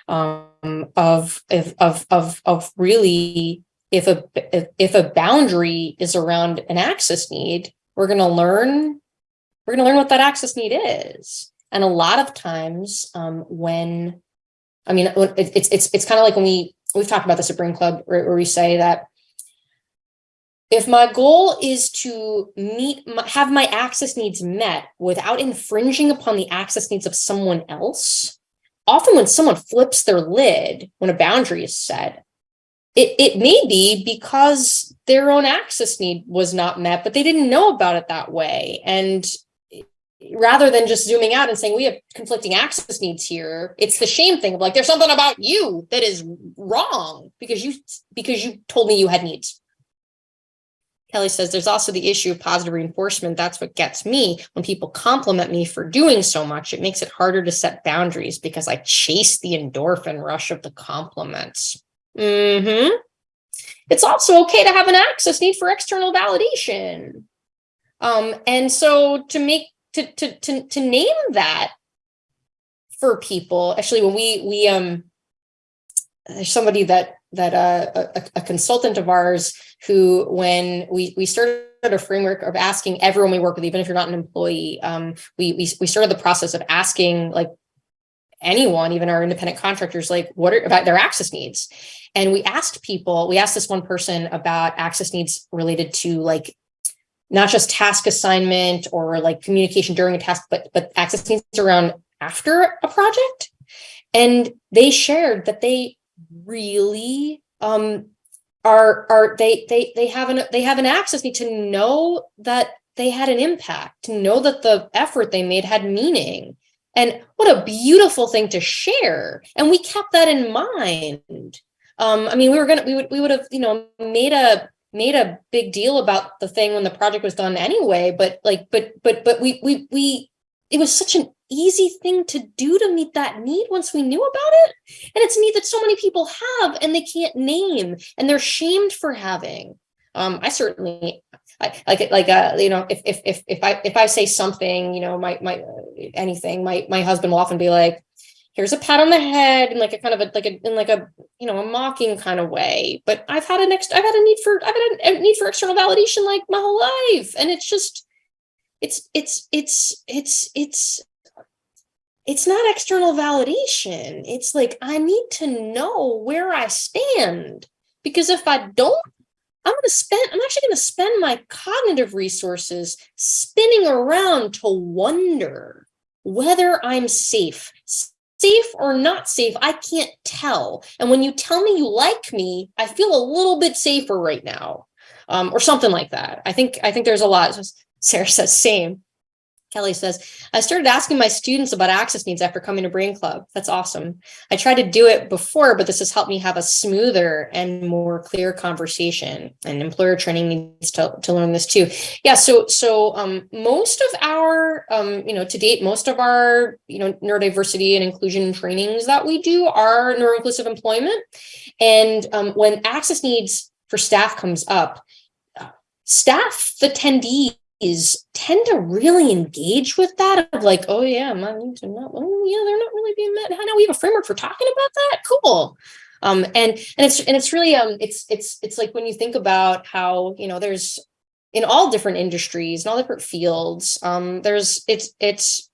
S1: Um, of, of, of, of, of really, if a, if, if a boundary is around an access need, we're going to learn, we're going to learn what that access need is. And a lot of times um, when, I mean, it's, it's, it's kind of like when we, we've talked about the Supreme Club where, where we say that if my goal is to meet my, have my access needs met without infringing upon the access needs of someone else, often when someone flips their lid when a boundary is set, it, it may be because their own access need was not met, but they didn't know about it that way. And rather than just zooming out and saying we have conflicting access needs here it's the shame thing of like there's something about you that is wrong because you because you told me you had needs. Kelly says there's also the issue of positive reinforcement. That's what gets me. When people compliment me for doing so much it makes it harder to set boundaries because i chase the endorphin rush of the compliments. Mm-hmm. It's also okay to have an access need for external validation. Um and so to make to to to to name that for people. Actually, when we we um there's somebody that that uh, a, a consultant of ours who when we we started a framework of asking everyone we work with, even if you're not an employee, um, we we we started the process of asking like anyone, even our independent contractors, like what are about their access needs. And we asked people, we asked this one person about access needs related to like not just task assignment or like communication during a task, but but access needs around after a project. And they shared that they really um are are they they they have an they have an access need to know that they had an impact, to know that the effort they made had meaning. And what a beautiful thing to share. And we kept that in mind. Um, I mean, we were gonna we would we would have, you know, made a made a big deal about the thing when the project was done anyway, but like but but but we we we it was such an easy thing to do to meet that need once we knew about it. And it's a need that so many people have and they can't name and they're shamed for having. Um, I certainly like like uh you know if if if if I if I say something you know my my anything my my husband will often be like here's a pat on the head in like a kind of a like a in like a you know a mocking kind of way but I've had a next I've had a need for I've had a, a need for external validation like my whole life and it's just it's it's it's it's it's it's not external validation it's like I need to know where I stand because if I don't I'm going to spend, I'm actually going to spend my cognitive resources spinning around to wonder whether I'm safe. Safe or not safe, I can't tell. And when you tell me you like me, I feel a little bit safer right now. Um, or something like that. I think I think there's a lot. Sarah says same. Kelly says, I started asking my students about access needs after coming to Brain Club. That's awesome. I tried to do it before, but this has helped me have a smoother and more clear conversation. And employer training needs to, to learn this too. Yeah, so so um, most of our, um, you know, to date, most of our, you know, neurodiversity and inclusion trainings that we do are neuroinclusive employment. And um, when access needs for staff comes up, uh, staff attendees is tend to really engage with that of like, oh yeah, my needs are not, oh yeah, they're not really being met. How now we have a framework for talking about that? Cool. Um, and and it's and it's really um it's it's it's like when you think about how you know there's in all different industries in all different fields um there's it's it's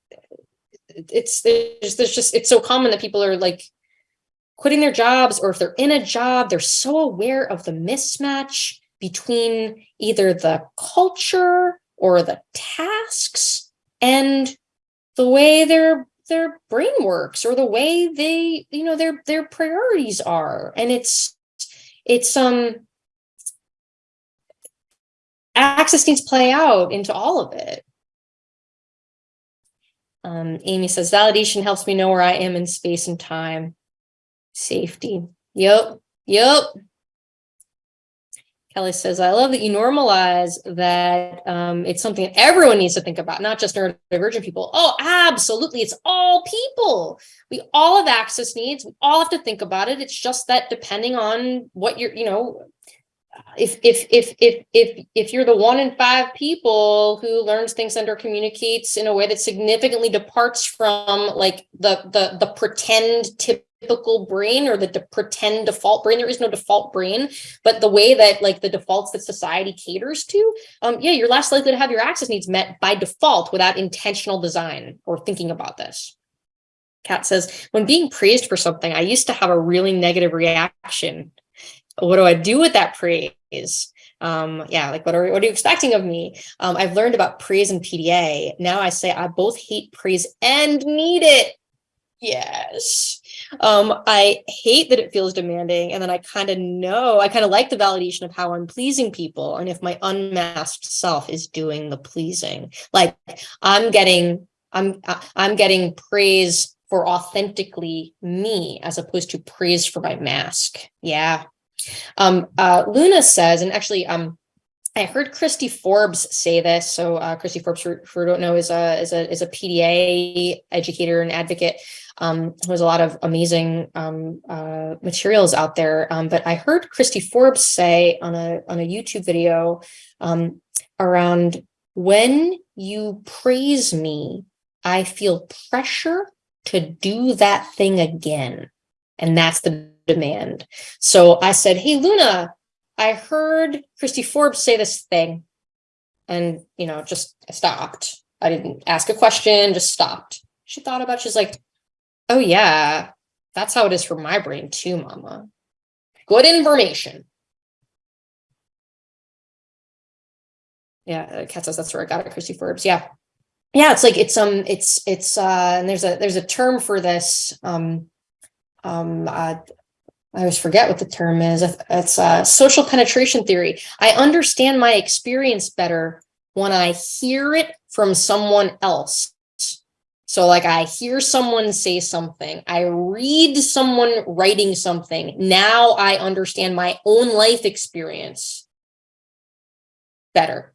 S1: it's there's there's just it's so common that people are like quitting their jobs or if they're in a job they're so aware of the mismatch between either the culture or the tasks and the way their their brain works or the way they you know their their priorities are. And it's it's um access needs play out into all of it. Um amy says validation helps me know where i am in space and time. Safety. Yep yep Kelly says, I love that you normalize that um, it's something that everyone needs to think about, not just neurodivergent people. Oh, absolutely. It's all people. We all have access needs. We all have to think about it. It's just that depending on what you're, you know, if if if if if if you're the one in five people who learns things under communicates in a way that significantly departs from like the the the pretend typical brain or the de pretend default brain. There is no default brain, but the way that like the defaults that society caters to, um, yeah, you're less likely to have your access needs met by default without intentional design or thinking about this. Kat says, when being praised for something, I used to have a really negative reaction. What do I do with that praise? Um, yeah, like what are, what are you expecting of me? Um, I've learned about praise and PDA. Now I say I both hate praise and need it. Yes. Um, I hate that it feels demanding. And then I kind of know, I kind of like the validation of how I'm pleasing people. And if my unmasked self is doing the pleasing, like I'm getting, I'm, I'm getting praise for authentically me as opposed to praise for my mask. Yeah. Um, uh, Luna says, and actually, um, I heard Kristy Forbes say this. So uh, Kristy Forbes, who, don't know, is a is a is a PDA educator and advocate. Um, there's a lot of amazing um, uh, materials out there. Um, but I heard Kristy Forbes say on a on a YouTube video um, around when you praise me, I feel pressure to do that thing again, and that's the demand. So I said, "Hey, Luna." I heard Kristy Forbes say this thing and, you know, just stopped. I didn't ask a question, just stopped. She thought about, she's like, Oh yeah, that's how it is for my brain too, mama. Good information. Yeah, uh, Kat says that's where I got it, Kristy Forbes. Yeah. Yeah, it's like it's um it's it's uh and there's a there's a term for this. Um um uh, I always forget what the term is. It's uh social penetration theory. I understand my experience better when I hear it from someone else. So like I hear someone say something, I read someone writing something. Now I understand my own life experience better.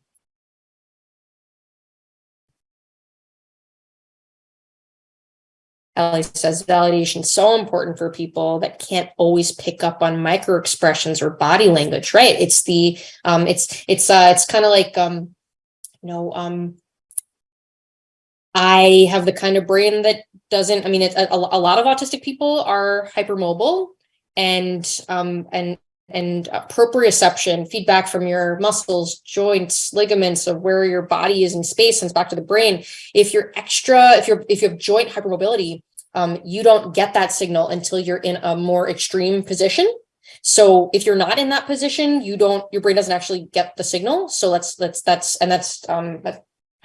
S1: Ellie says validation is so important for people that can't always pick up on micro expressions or body language, right? It's the um it's it's uh it's kind of like um you know um I have the kind of brain that doesn't I mean it's a, a lot of autistic people are hypermobile and um and and proprioception, feedback from your muscles, joints, ligaments of where your body is in space and back to the brain. If you're extra, if you're if you have joint hypermobility, um, you don't get that signal until you're in a more extreme position. So if you're not in that position, you don't your brain doesn't actually get the signal. So let's let's that's and that's um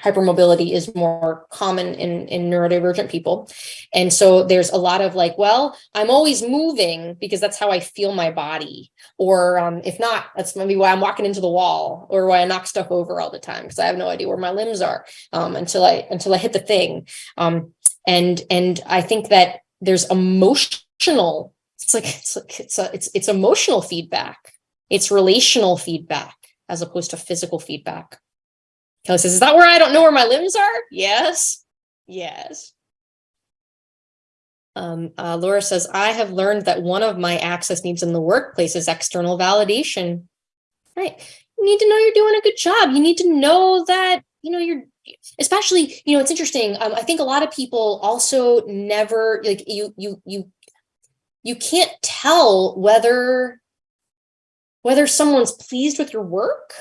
S1: hypermobility is more common in, in neurodivergent people. And so there's a lot of like, well, I'm always moving because that's how I feel my body. Or um, if not, that's maybe why I'm walking into the wall or why I knock stuff over all the time because I have no idea where my limbs are um, until I until I hit the thing. Um, and and I think that there's emotional, it's like it's like it's a, it's it's emotional feedback. It's relational feedback as opposed to physical feedback. Kelly says, is that where I don't know where my limbs are? Yes. Yes. Um, uh, Laura says, I have learned that one of my access needs in the workplace is external validation. Right. You need to know you're doing a good job. You need to know that, you know, you're especially, you know, it's interesting. Um, I think a lot of people also never like you, you, you, you can't tell whether, whether someone's pleased with your work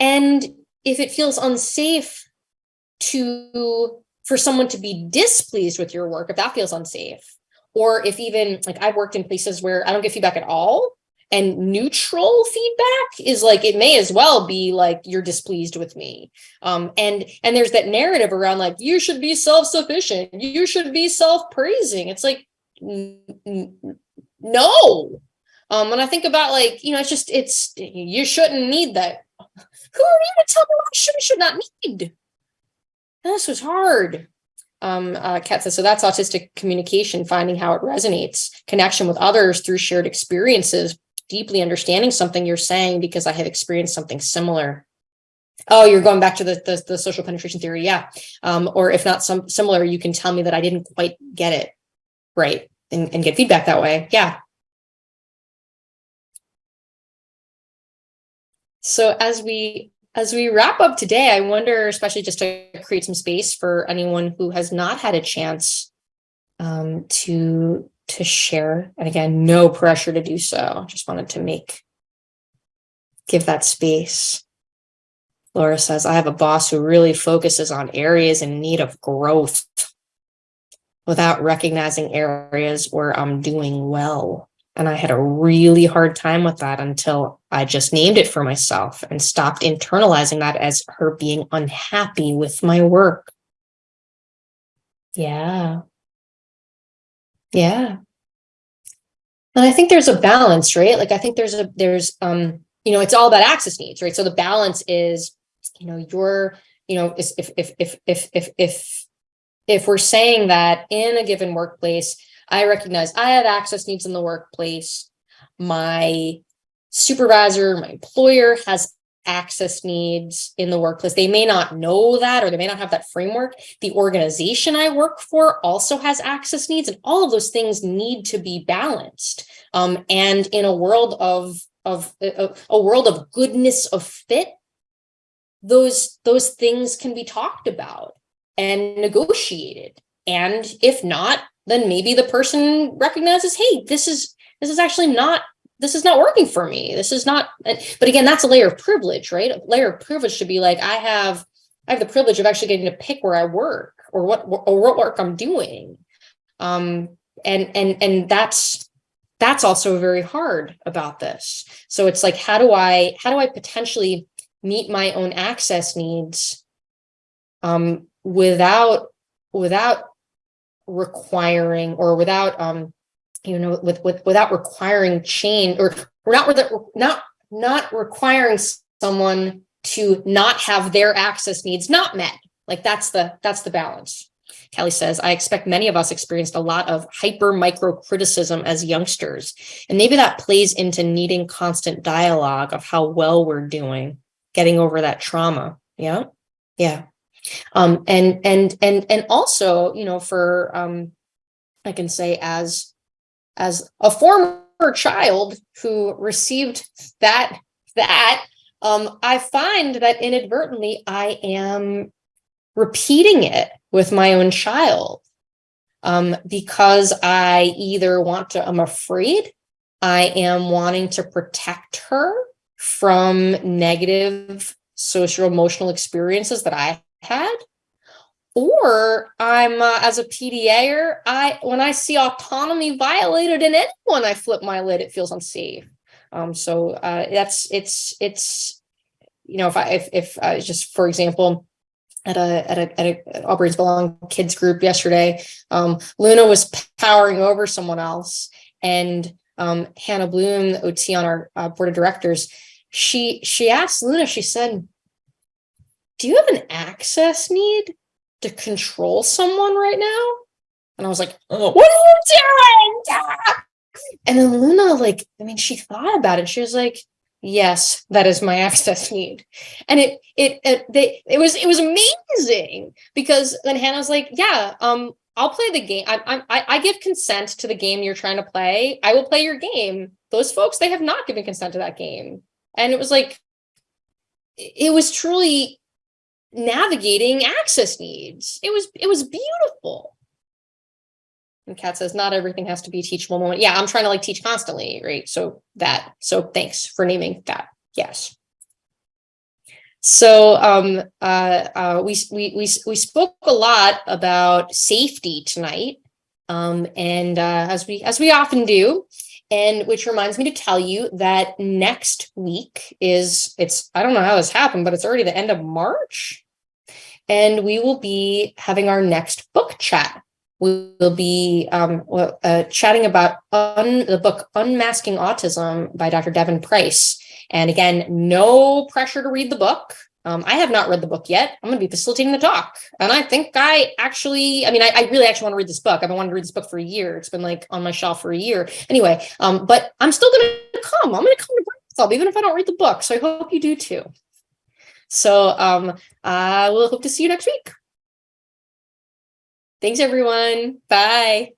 S1: and if it feels unsafe to for someone to be displeased with your work, if that feels unsafe, or if even like I've worked in places where I don't get feedback at all, and neutral feedback is like it may as well be like you're displeased with me. Um and and there's that narrative around like you should be self-sufficient you should be self-praising. It's like no. Um when i think about like you know it's just it's you shouldn't need that who are you to tell me what I should should not need? this was hard. Um, uh, Kat says, so that's autistic communication, finding how it resonates, connection with others through shared experiences, deeply understanding something you're saying because I have experienced something similar. Oh, you're going back to the, the, the social penetration theory. Yeah. Um, or if not some similar, you can tell me that I didn't quite get it right and, and get feedback that way. Yeah. So as we as we wrap up today, I wonder, especially just to create some space for anyone who has not had a chance um, to to share. And again, no pressure to do so. Just wanted to make give that space. Laura says, I have a boss who really focuses on areas in need of growth without recognizing areas where I'm doing well. And I had a really hard time with that until I just named it for myself and stopped internalizing that as her being unhappy with my work. Yeah. Yeah. And I think there's a balance, right? Like I think there's a there's um, you know, it's all about access needs, right? So the balance is, you know, your, you know, if if if if if if if we're saying that in a given workplace, I recognize I have access needs in the workplace. My supervisor, my employer has access needs in the workplace. They may not know that or they may not have that framework. The organization I work for also has access needs and all of those things need to be balanced. Um, and in a world of, of a, a world of goodness of fit, those, those things can be talked about and negotiated. And if not, then maybe the person recognizes, hey, this is this is actually not this is not working for me. This is not, but again, that's a layer of privilege, right? A layer of privilege should be like, I have, I have the privilege of actually getting to pick where I work or what, or what work I'm doing. Um, and and and that's that's also very hard about this. So it's like, how do I how do I potentially meet my own access needs um, without without requiring or without um, you know with with without requiring change or we're not not not requiring someone to not have their access needs not met. Like that's the that's the balance. Kelly says, I expect many of us experienced a lot of hyper micro criticism as youngsters. And maybe that plays into needing constant dialogue of how well we're doing, getting over that trauma. Yeah. Yeah. Um, and and and and also, you know, for um, I can say as as a former child who received that that um, I find that inadvertently I am repeating it with my own child um, because I either want to, I'm afraid I am wanting to protect her from negative social emotional experiences that I had. Or I'm uh, as a PDAer, I when I see autonomy violated in anyone, I flip my lid. It feels unsafe. Um, so uh, that's it's it's you know if I if if uh, just for example, at a at a, at a All Brains Belong kids group yesterday. Um, Luna was powering over someone else, and um, Hannah Bloom, the OT on our uh, board of directors, she she asked Luna. She said, "Do you have an access need to control someone right now?" And I was like, "Oh, what are you doing?" And then Luna, like, I mean, she thought about it. She was like, yes that is my access need and it it it, they, it was it was amazing because then hannah's like yeah um i'll play the game I, I i give consent to the game you're trying to play i will play your game those folks they have not given consent to that game and it was like it was truly navigating access needs it was it was beautiful and Kat says, not everything has to be teachable moment. Yeah, I'm trying to like teach constantly, right? So that, so thanks for naming that. Yes. So um, uh, uh, we, we, we, we spoke a lot about safety tonight. Um, and uh, as we as we often do, and which reminds me to tell you that next week is it's I don't know how this happened, but it's already the end of March. And we will be having our next book chat we will be um, uh, chatting about the book Unmasking Autism by Dr. Devon Price. And again, no pressure to read the book. Um, I have not read the book yet. I'm going to be facilitating the talk. And I think I actually, I mean, I, I, really actually want to read this book. I've been wanting to read this book for a year. It's been like on my shelf for a year. Anyway, um, but I'm still going to come. I'm going to come to Brainstorm, even if I don't read the book. So I hope you do too. So um, I will hope to see you next week. Thanks, everyone. Bye.